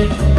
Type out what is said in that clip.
it